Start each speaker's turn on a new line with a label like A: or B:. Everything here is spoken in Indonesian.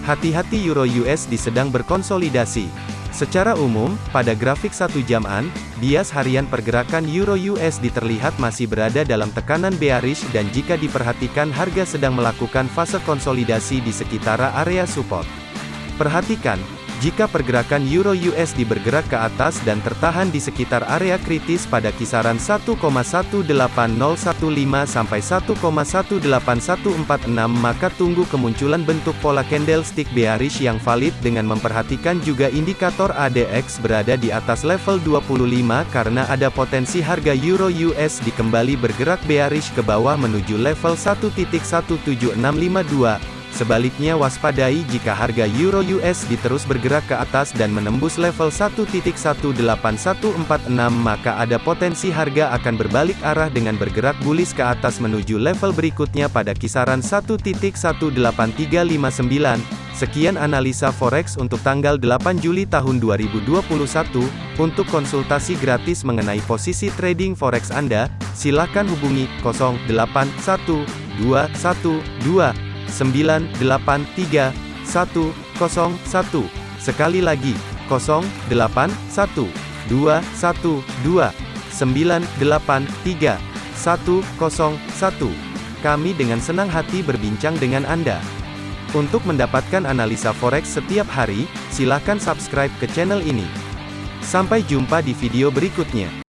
A: Hati-hati Euro USD sedang berkonsolidasi. Secara umum, pada grafik satu jaman, bias harian pergerakan Euro USD terlihat masih berada dalam tekanan bearish dan jika diperhatikan harga sedang melakukan fase konsolidasi di sekitar area support. Perhatikan, jika pergerakan Euro USD bergerak ke atas dan tertahan di sekitar area kritis pada kisaran 1,18015 sampai 1,18146 maka tunggu kemunculan bentuk pola candlestick bearish yang valid dengan memperhatikan juga indikator ADX berada di atas level 25 karena ada potensi harga Euro USD kembali bergerak bearish ke bawah menuju level 1.17652 Sebaliknya waspadai jika harga Euro USD terus bergerak ke atas dan menembus level 1.18146 maka ada potensi harga akan berbalik arah dengan bergerak bullish ke atas menuju level berikutnya pada kisaran 1.18359. Sekian analisa forex untuk tanggal 8 Juli tahun 2021. Untuk konsultasi gratis mengenai posisi trading forex Anda, silakan hubungi 081212 983 101. Sekali lagi, 081 212 983 101. Kami dengan senang hati berbincang dengan Anda. Untuk mendapatkan analisa forex setiap hari, silakan subscribe ke channel ini. Sampai jumpa di video berikutnya.